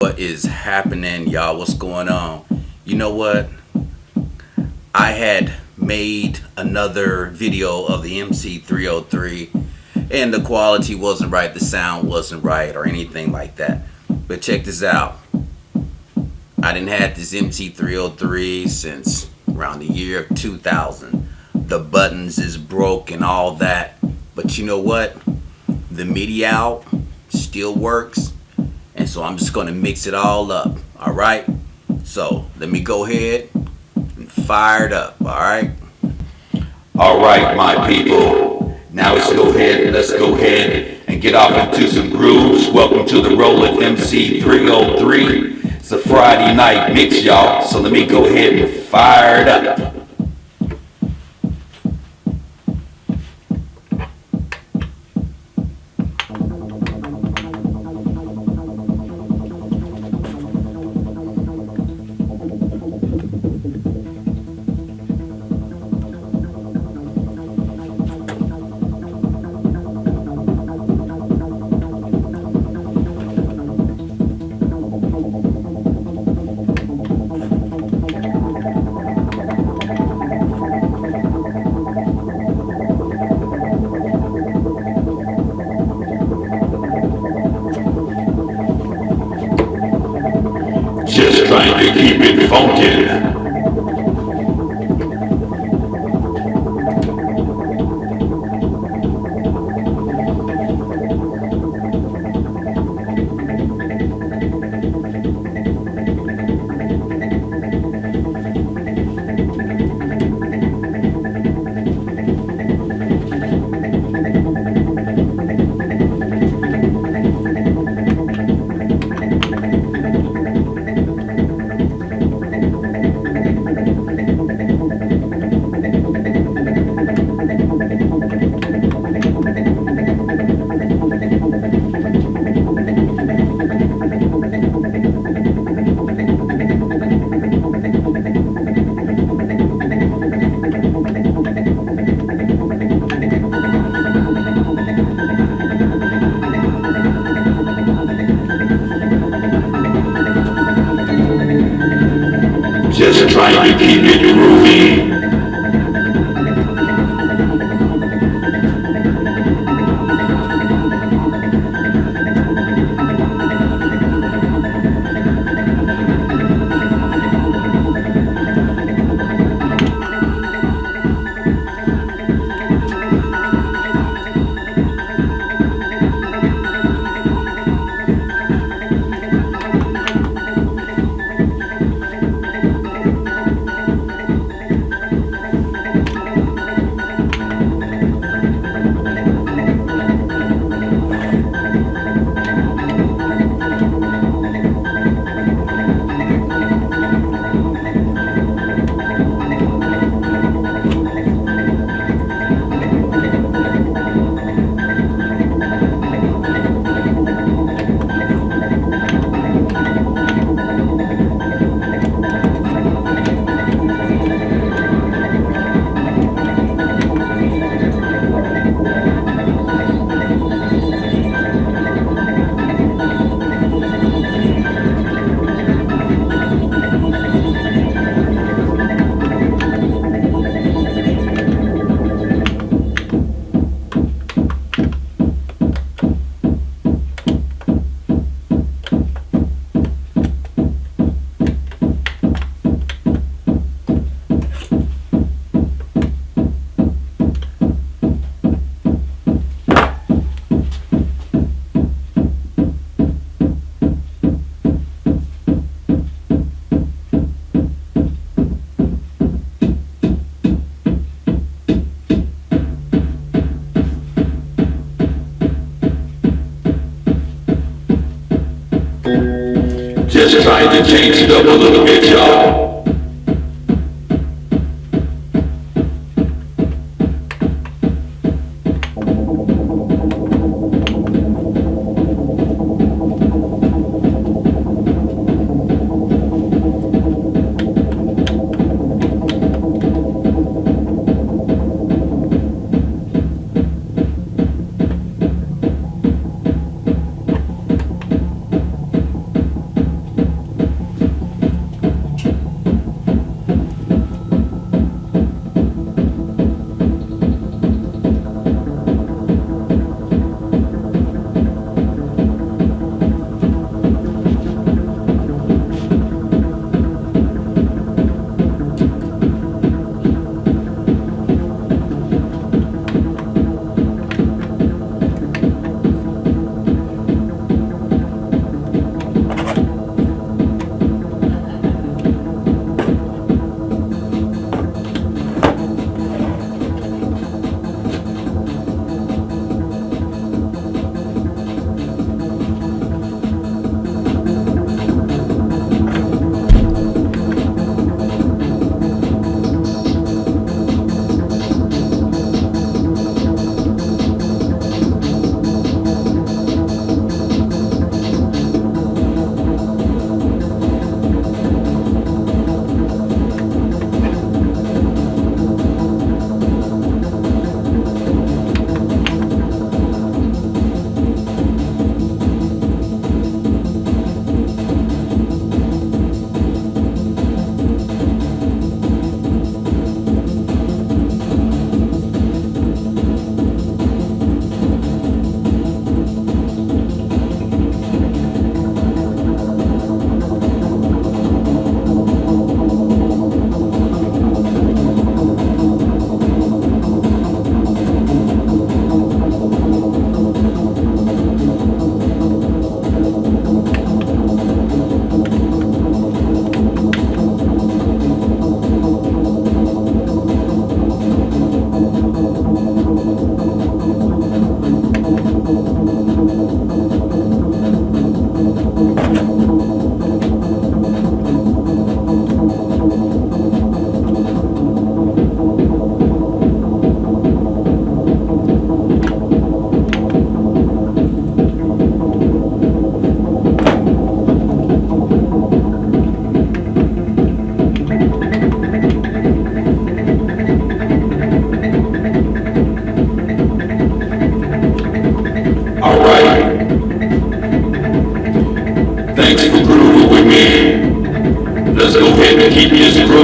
What is happening, y'all? What's going on? You know what? I had made another video of the MC303 and the quality wasn't right, the sound wasn't right or anything like that. But check this out. I didn't have this MC303 since around the year 2000. The buttons is broke and all that. But you know what? The MIDI out still works. So I'm just to mix it all up. All right. So let me go ahead and fire it up. All right. All right, my people. Now let's go ahead. Let's go ahead and get off into some grooves. Welcome to the Roland MC303. It's a Friday night mix, y'all. So let me go ahead and fire it up. Keep it funkin'. Trying to keep it groovy. Change it up a little bit, y'all.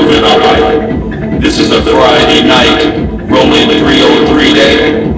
moving all right. This is a Friday night, Roland 303 day.